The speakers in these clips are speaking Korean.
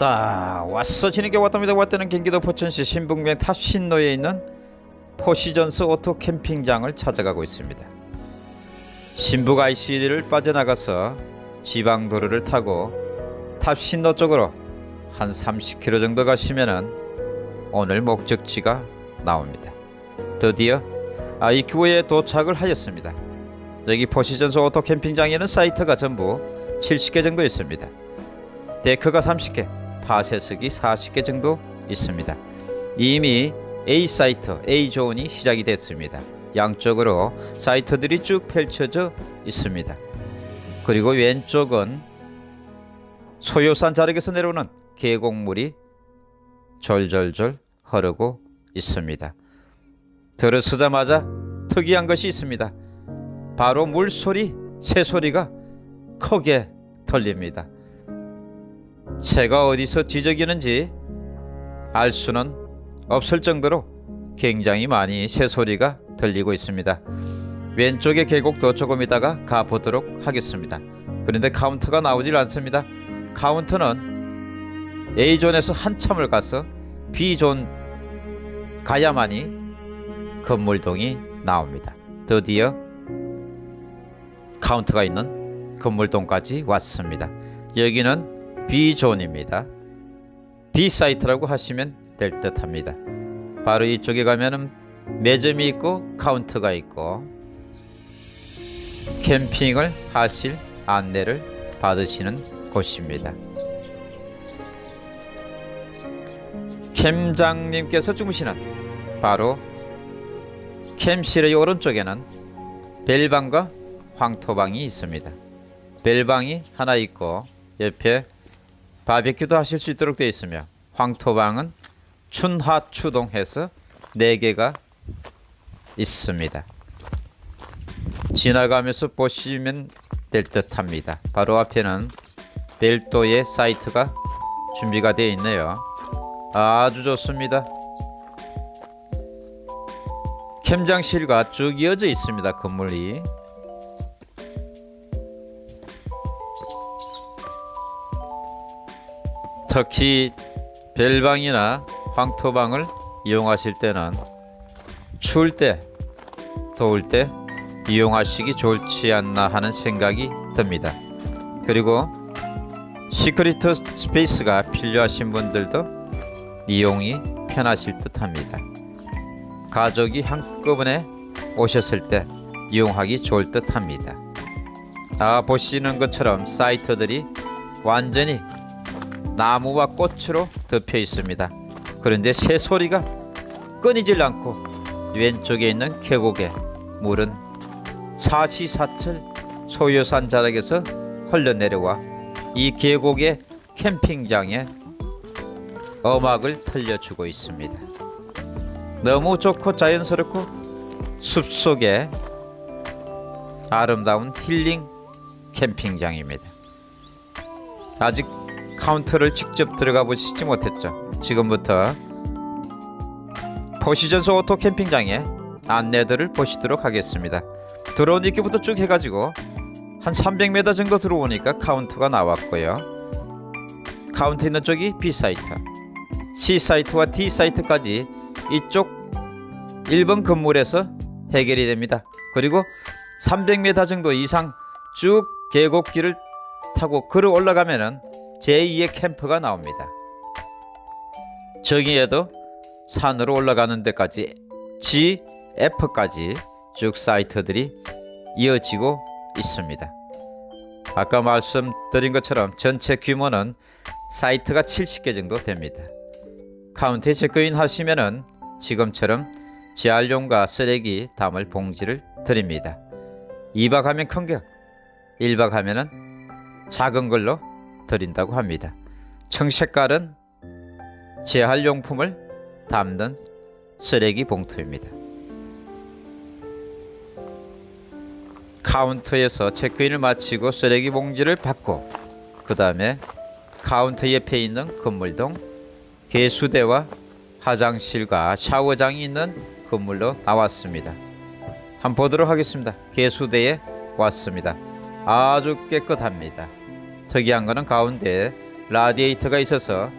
왔다. 왔어. 지는 게 왔답니다. 왔다는 경기도 포천시 신북면 탑신로에 있는 포시즌스 오토 캠핑장을 찾아가고 있습니다. 신북 IC를 빠져나가서 지방도로를 타고 탑신로 쪽으로 한 30km 정도 가시면은 오늘 목적지가 나옵니다. 드디어 입구에 도착을 하였습니다. 여기 포시즌스 오토 캠핑장에는 사이트가 전부 70개 정도 있습니다. 데크가 30개, 파쇄석이 40개 정도 있습니다. 이미 A 사이트, A 존이 시작이 됐습니다. 양쪽으로 사이트들이 쭉 펼쳐져 있습니다. 그리고 왼쪽은 소요산 자락에서 내려오는 계곡물이 졸졸졸 흐르고 있습니다. 들어서자마자 특이한 것이 있습니다. 바로 물소리, 새소리가 크게 들립니다. 새가 어디서 지저귀는지 알 수는 없을 정도로 굉장히 많이 새소리가 들리고 있습니다. 왼쪽의 계곡도 조금 있다가 가보도록 하겠습니다. 그런데 카운터가 나오질 않습니다. 카운터는 A존에서 한참을 가서 B존 가야만이 건물동이 나옵니다. 드디어 카운터가 있는 건물동까지 왔습니다. 여기는 B존입니다. B사이트라고 하시면 될 듯 합니다. 바로 이쪽에 가면은 매점이 있고 카운터가 있고 캠핑을 하실 안내를 받으시는 곳입니다. 캠장님께서 주무시는 바로 캠실의 오른쪽에는 벨방과 황토방이 있습니다. 벨방이 하나 있고 옆에 바베큐도 하실 수 있도록 되어 있으며 황토방은 춘하 추동해서 4개가 있습니다. 지나가면서 보시면 될 듯합니다. 바로 앞에는 별도의 사이트가 준비가 되어 있네요. 아주 좋습니다. 캠장실과 쭉 이어져 있습니다. 건물이 특히 벨방이나 황토방을 이용하실 때는 추울 때, 더울 때 이용하시기 좋지 않나 하는 생각이 듭니다. 그리고 secret space가 필요하신 분들도 이용이 편하실 듯 합니다. 가족이 한꺼번에 오셨을 때 이용하기 좋을 듯 합니다. 아 보시는 것처럼 사이트들이 완전히 나무와 꽃으로 덮여 있습니다. 그런데 새소리가 끊이질 않고 왼쪽에 있는 계곡에 물은 사시사철 소요산 자락에서 흘러내려와 이 계곡의 캠핑장에 음악을 들려주고 있습니다. 너무 좋고 자연스럽고 숲속에 아름다운 힐링 캠핑장입니다. 아직 카운터를 직접 들어가 보시지 못했죠. 지금부터 포시즌스 오토 캠핑장의 안내들을 보시도록 하겠습니다. 들어온 입구부터 쭉 해가지고 한 300m 정도 들어오니까 카운터가 나왔고요. 카운터 있는 쪽이 B 사이트, C 사이트와 D 사이트까지 이쪽 1번 건물에서 해결이 됩니다. 그리고 300m 정도 이상 쭉 계곡길을 타고 걸어 올라가면은 제2의 캠프가 나옵니다. 저기에도 산으로 올라가는 데까지 G, F까지 쭉 사이트들이 이어지고 있습니다. 아까 말씀드린 것처럼 전체 규모는 사이트가 70개 정도 됩니다. 카운트에 체크인 하시면은 지금처럼 재활용과 쓰레기 담을 봉지를 드립니다. 2박 하면 큰 거, 1박 하면은 작은 걸로 드린다고 합니다. 청색깔은 재활용품을 담는 쓰레기 봉투입니다. 카운터에서 체크인을 마치고 쓰레기 봉지를 받고 그 다음에 카운터 옆에 있는 건물동 개수대와 화장실과 샤워장이 있는 건물로 나왔습니다. 한번 보도록 하겠습니다. 개수대에 왔습니다. 아주 깨끗합니다. 특이한 것은 가운데 라디에이터가 있어서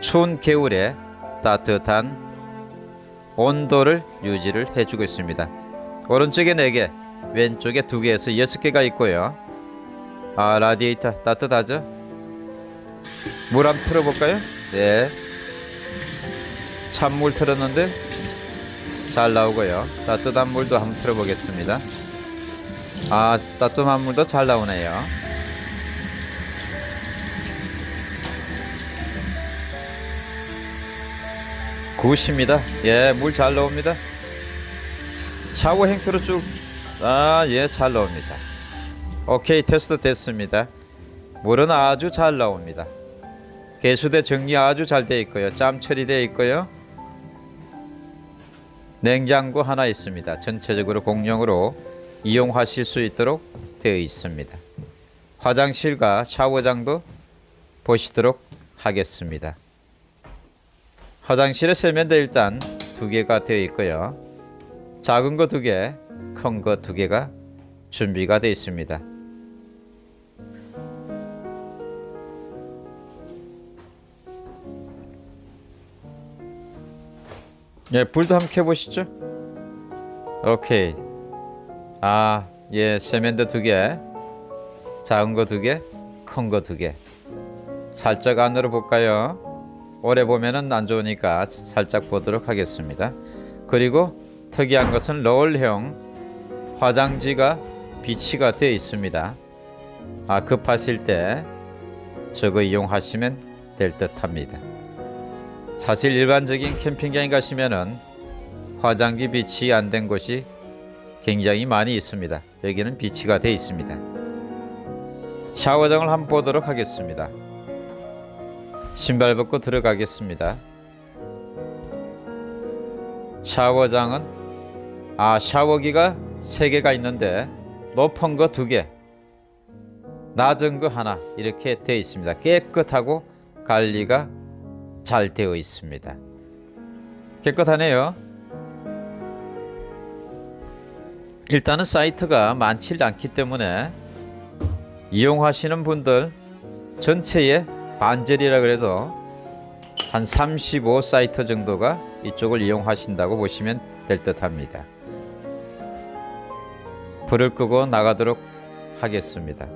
추운 겨울에 따뜻한 온도를 유지를 해주고 있습니다. 오른쪽에 4개, 왼쪽에 2개에서 6개가 있고요. 아 라디에이터 따뜻하죠? 물 한번 틀어볼까요? 네. 찬물 틀었는데 잘 나오고요. 따뜻한 물도 한번 틀어보겠습니다. 아 따뜻한 물도 잘 나오네요. 굿입니다. 예, 물 잘 나옵니다. 샤워 행태로 쭉, 아, 예, 잘 나옵니다. 오케이, 테스트 됐습니다. 물은 아주 잘 나옵니다. 개수대 정리 아주 잘 되어 있고요. 짬 처리되어 있고요. 냉장고 하나 있습니다. 전체적으로 공용으로 이용하실 수 있도록 되어 있습니다. 화장실과 샤워장도 보시도록 하겠습니다. 화장실에 세면대 일단 두 개가 되어 있고요. 작은 거 두 개, 큰 거 두 개가 준비가 되어 있습니다. 예, 불도 한번 켜보시죠. 오케이. 아, 예, 세면대 두 개, 작은 거 두 개, 큰 거 두 개. 살짝 안으로 볼까요? 오래 보면은 안 좋으니까 살짝 보도록 하겠습니다. 그리고 특이한 것은 롤형 화장지가 비치가 되어 있습니다. 아, 급하실 때 저거 이용하시면 될 듯 합니다. 사실 일반적인 캠핑장에 가시면은 화장지 비치 안 된 곳이 굉장히 많이 있습니다. 여기는 비치가 되어 있습니다. 샤워장을 한번 보도록 하겠습니다. 신발 벗고 들어가겠습니다. 샤워장은 아 샤워기가 3개가 있는데 높은 거 2개 낮은 거 하나 이렇게 되어 있습니다. 깨끗하고 관리가 잘 되어 있습니다. 깨끗하네요. 일단은 사이트가 많지 않기 때문에 이용하시는 분들 전체에 반절이라 그래도 한 35 사이트 정도가 이쪽을 이용하신다고 보시면 될 듯 합니다. 불을 끄고 나가도록 하겠습니다.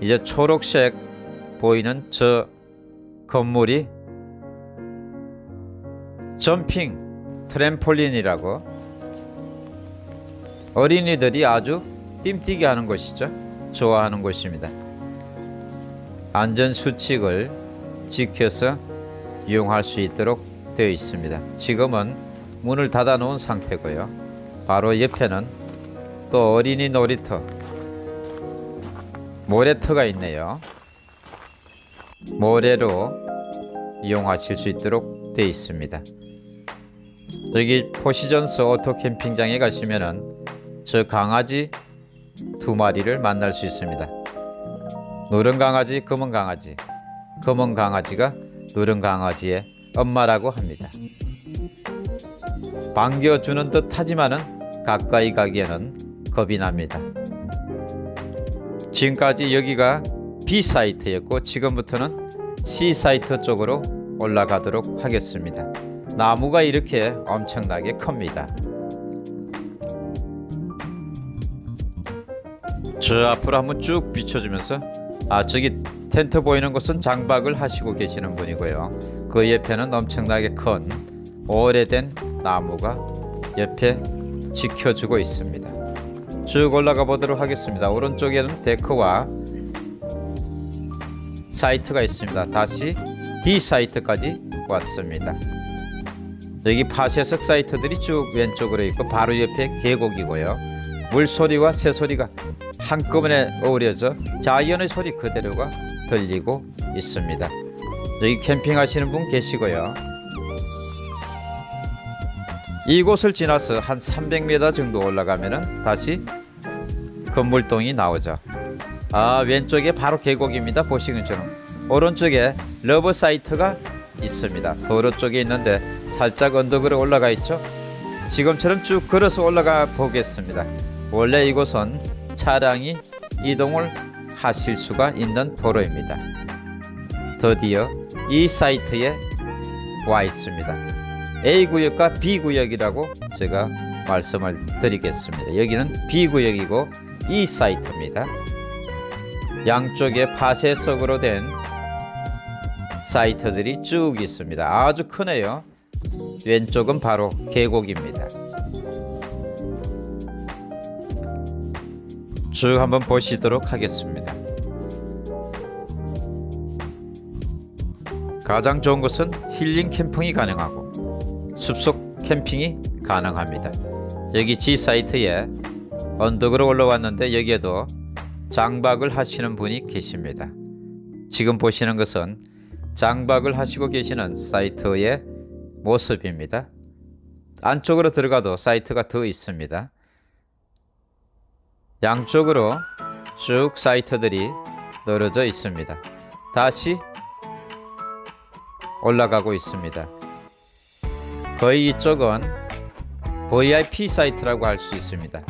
이제 초록색 보이는 저 건물이 점핑 트램폴린이라고 어린이들이 아주 띵뛰게 하는 곳이죠. 좋아하는 곳입니다. 안전 수칙을 지켜서 이용할 수 있도록 되어 있습니다. 지금은 문을 닫아 놓은 상태고요. 바로 옆에는 또 어린이 놀이터 모래터가 있네요. 모래로 이용하실 수 있도록 되어 있습니다. 여기 포시즌스 오토 캠핑장에 가시면은 저 강아지 두 마리를 만날 수 있습니다. 노른 강아지, 검은 강아지. 검은 강아지가 노른 강아지의 엄마라고 합니다. 반겨주는 듯 하지만은 가까이 가기에는 겁이 납니다. 지금까지 여기가 B 사이트였고 지금부터는 C 사이트 쪽으로 올라가도록 하겠습니다. 나무가 이렇게 엄청나게 큽니다. 저 앞으로 한번 쭉 비춰주면서 아 저기 텐트 보이는 곳은 장박을 하시고 계시는 분이고요. 그 옆에는 엄청나게 큰 오래된 나무가 옆에 지켜주고 있습니다. 쭉 올라가 보도록 하겠습니다. 오른쪽에는 데크와 사이트가 있습니다. 다시 D 사이트까지 왔습니다. 여기 파쇄석 사이트들이 쭉 왼쪽으로 있고 바로 옆에 계곡이고요. 물소리와 새소리가 한꺼번에 어우러져 자연의 소리 그대로가 들리고 있습니다. 여기 캠핑 하시는 분 계시고요. 이곳을 지나서 한 300m 정도 올라가면은 다시 건물동이 나오죠. 아 왼쪽에 바로 계곡입니다. 보시는 것처럼 오른쪽에 rubber 사이트가 있습니다. 도로 쪽에 있는데 살짝 언덕으로 올라가 있죠. 지금처럼 쭉 걸어서 올라가 보겠습니다. 원래 이곳은 차량이 이동을 하실 수가 있는 도로입니다. 드디어 이 사이트에 와 있습니다. A 구역과 B 구역이라고 제가 말씀을 드리겠습니다. 여기는 B 구역이고 이 사이트입니다. 양쪽에 파쇄석으로 된 사이트들이 쭉 있습니다. 아주 크네요. 왼쪽은 바로 계곡입니다. 쭉 한번 보시도록 하겠습니다. 가장 좋은 것은 힐링 캠핑이 가능하고 숲속 캠핑이 가능합니다. 여기 G 사이트에 언덕으로 올라왔는데 여기에도 장박을 하시는 분이 계십니다. 지금 보시는 것은 장박을 하시고 계시는 사이트의 모습입니다. 안쪽으로 들어가도 사이트가 더 있습니다. 양쪽으로 쭉 사이트들이 떨어져 있습니다. 다시 올라가고 있습니다. 거의 이쪽은 VIP 사이트라고 할 수 있습니다.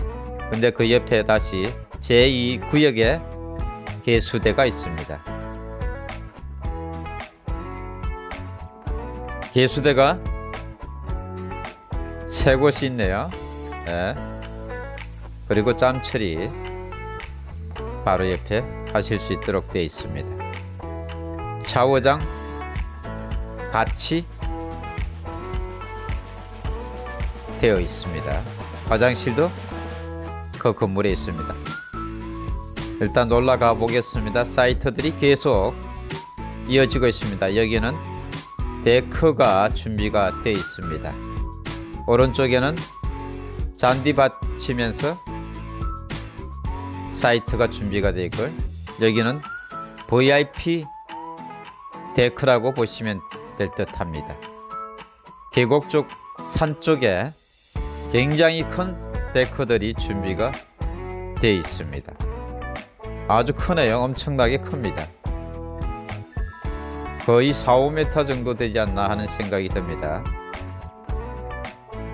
근데 그 옆에 다시 제2 구역에 개수대가 있습니다. 개수대가 세 곳이 있네요. 네. 그리고 짬처리 바로 옆에 하실 수 있도록 되어 있습니다. 샤워장 같이 되어 있습니다. 화장실도 그 건물에 있습니다. 일단 올라가 보겠습니다. 사이트들이 계속 이어지고 있습니다. 여기는 데크가 준비가 되어 있습니다. 오른쪽에는 잔디밭 치면서 사이트가 준비가 되어 있고 여기는 VIP 데크라고 보시면 될 듯합니다. 계곡 쪽 산 쪽에 굉장히 큰 데크들이 준비가 되어 있습니다. 아주 크네요. 엄청나게 큽니다. 거의 4, 5m 정도 되지 않나 하는 생각이 듭니다.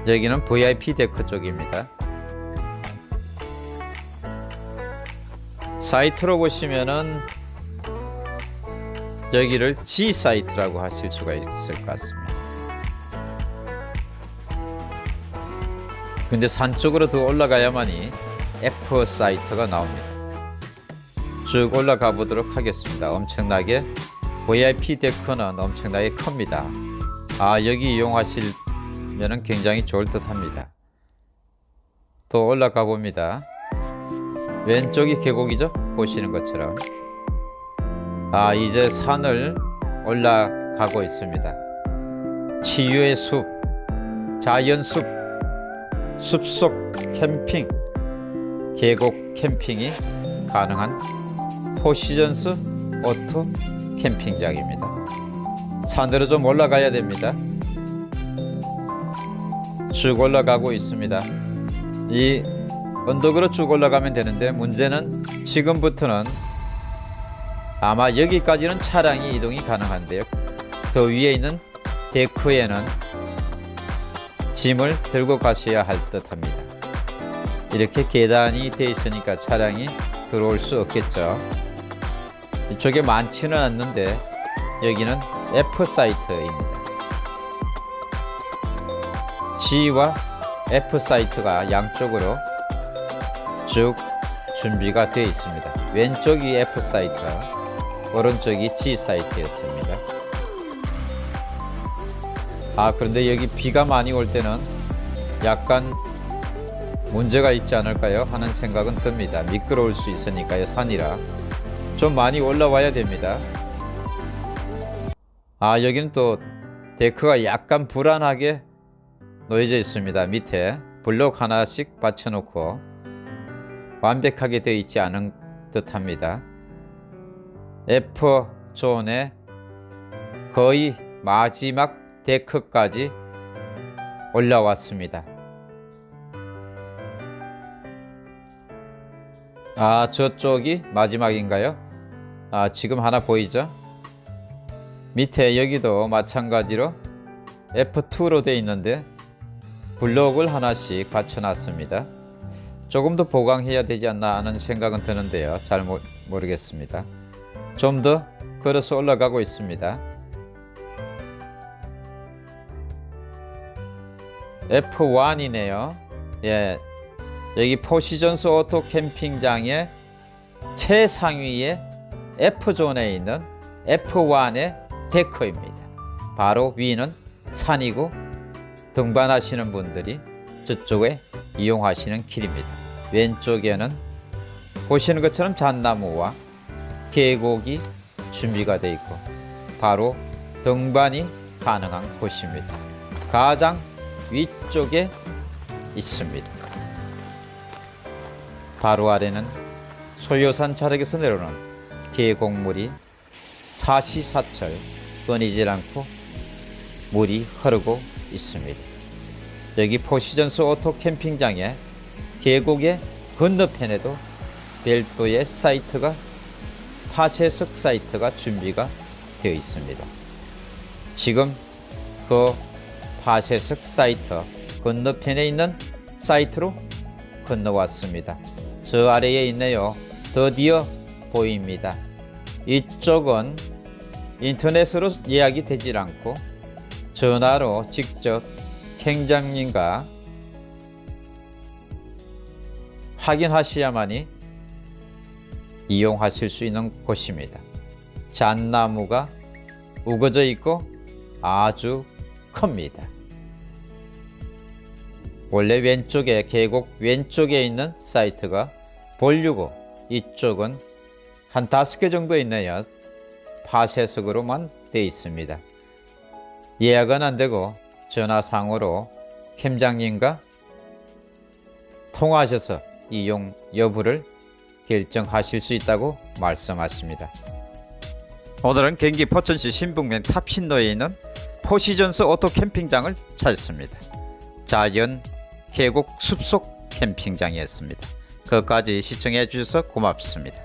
여기는 VIP 데크 쪽입니다. 사이트로 보시면은 여기를 G 사이트라고 하실 수가 있을 것 같습니다. 근데 산 쪽으로 더 올라가야만이 F 사이트가 나옵니다. 쭉 올라가 보도록 하겠습니다. 엄청나게 VIP 데크는 엄청나게 큽니다. 아 여기 이용하시면 굉장히 좋을 듯 합니다. 또 올라가 봅니다. 왼쪽이 계곡이죠? 보시는 것처럼. 아 이제 산을 올라가고 있습니다. 치유의 숲, 자연숲, 숲속 캠핑, 계곡 캠핑이 가능한 포시전스 오토 캠핑장입니다. 산으로 좀 올라가야 됩니다. 쭉 올라가고 있습니다. 이 언덕으로 쭉 올라가면 되는데 문제는 지금부터는 아마 여기까지는 차량이 이동이 가능한데요. 더 위에 있는 데크에는 짐을 들고 가셔야 할 듯합니다. 이렇게 계단이 되어 있으니까 차량이 들어올 수 없겠죠. 이쪽에 많지는 않는데 여기는 F 사이트입니다. G와 F 사이트가 양쪽으로 쭉 준비가 되어 있습니다. 왼쪽이 F 사이트, 오른쪽이 G 사이트였습니다. 아 그런데 여기 비가 많이 올 때는 약간 문제가 있지 않을까요? 하는 생각은 듭니다. 미끄러울 수 있으니까요. 산이라 좀 많이 올라와야 됩니다. 아 여기는 또 데크가 약간 불안하게 놓여져 있습니다. 밑에 블록 하나씩 받쳐놓고 완벽하게 되어 있지 않은 듯합니다. F 존의 거의 마지막 데크까지 올라왔습니다. 아 저쪽이 마지막인가요? 아 지금 하나 보이죠? 밑에 여기도 마찬가지로 F2로 되어 있는데 블록을 하나씩 받쳐놨습니다. 조금 더 보강해야 되지 않나 하는 생각은 드는데요. 잘 모, 모르겠습니다. 좀 더 걸어서 올라가고 있습니다. F1이네요. 예, 여기 포시전스 오토 캠핑장의 최상위의 F존에 있는 F1의 데크입니다. 바로 위는 산이고 등반하시는 분들이 저쪽에 이용하시는 길입니다. 왼쪽에는 보시는 것처럼 잣나무와 계곡이 준비가 되어 있고 바로 등반이 가능한 곳입니다. 가장 위쪽에 있습니다. 바로 아래는 소요산 자락에서 내려오는 계곡물이 사시사철 끊이질 않고 물이 흐르고 있습니다. 여기 포시전스 오토 캠핑장의 계곡의 건너편에도 별도의 사이트가 파쇄석 사이트가 준비가 되어 있습니다. 지금 그 파쇄석 사이트 건너편에 있는 사이트로 건너왔습니다. 저 아래에 있네요. 드디어 보입니다. 이쪽은 인터넷으로 예약이 되질 않고 전화로 직접 행장님과 확인하셔야만이 이용하실 수 있는 곳입니다. 잣나무가 우거져 있고 아주 큽니다. 원래 왼쪽에 계곡 왼쪽에 있는 사이트가 볼류고 이쪽은 한 다섯 개 정도 있네요. 파쇄석으로만 되어 있습니다. 예약은 안 되고 전화상으로 캠장님과 통화하셔서 이용 여부를 결정하실 수 있다고 말씀하십니다. 오늘은 경기 포천시 신북면 탑신로에 있는 포시전스 오토 캠핑장을 찾았습니다. 자연 계곡 숲속 캠핑장이었습니다. 끝까지 시청해 주셔서 고맙습니다.